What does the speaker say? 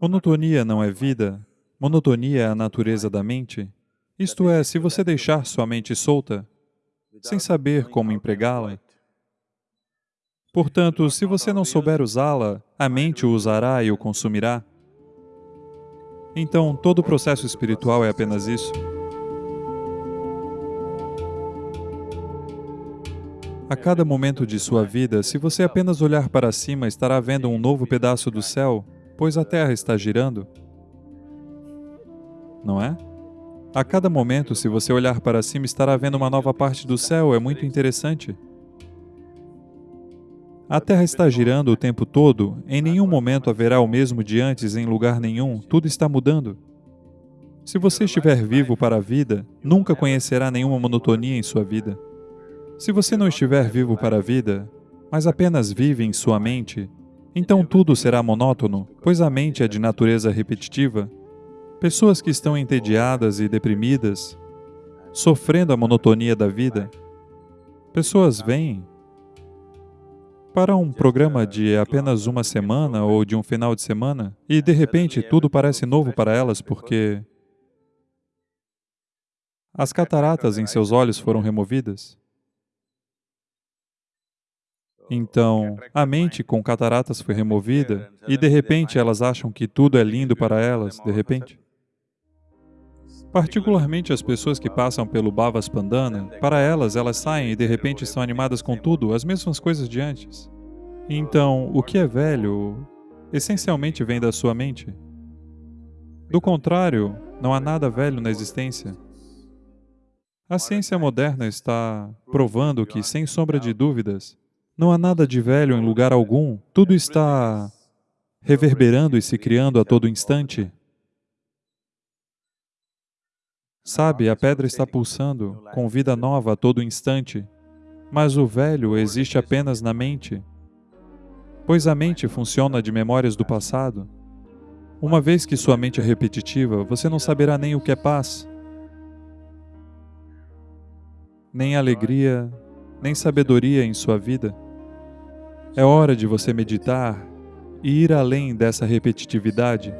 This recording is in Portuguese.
Monotonia não é vida, monotonia é a natureza da mente. Isto é, se você deixar sua mente solta, sem saber como empregá-la, Portanto, se você não souber usá-la, a mente o usará e o consumirá. Então, todo o processo espiritual é apenas isso. A cada momento de sua vida, se você apenas olhar para cima, estará vendo um novo pedaço do céu, pois a Terra está girando. Não é? A cada momento, se você olhar para cima, estará vendo uma nova parte do céu, é muito interessante. A Terra está girando o tempo todo, em nenhum momento haverá o mesmo de antes em lugar nenhum, tudo está mudando. Se você estiver vivo para a vida, nunca conhecerá nenhuma monotonia em sua vida. Se você não estiver vivo para a vida, mas apenas vive em sua mente, então tudo será monótono, pois a mente é de natureza repetitiva. Pessoas que estão entediadas e deprimidas, sofrendo a monotonia da vida, pessoas vêm, para um programa de apenas uma semana ou de um final de semana e, de repente, tudo parece novo para elas porque as cataratas em seus olhos foram removidas. Então, a mente com cataratas foi removida e, de repente, elas acham que tudo é lindo para elas, de repente. Particularmente as pessoas que passam pelo Bhavas Pandana, para elas, elas saem e de repente estão animadas com tudo, as mesmas coisas de antes. Então, o que é velho, essencialmente vem da sua mente. Do contrário, não há nada velho na existência. A ciência moderna está provando que, sem sombra de dúvidas, não há nada de velho em lugar algum, tudo está reverberando e se criando a todo instante. Sabe, a pedra está pulsando com vida nova a todo instante, mas o velho existe apenas na mente, pois a mente funciona de memórias do passado. Uma vez que sua mente é repetitiva, você não saberá nem o que é paz, nem alegria, nem sabedoria em sua vida. É hora de você meditar e ir além dessa repetitividade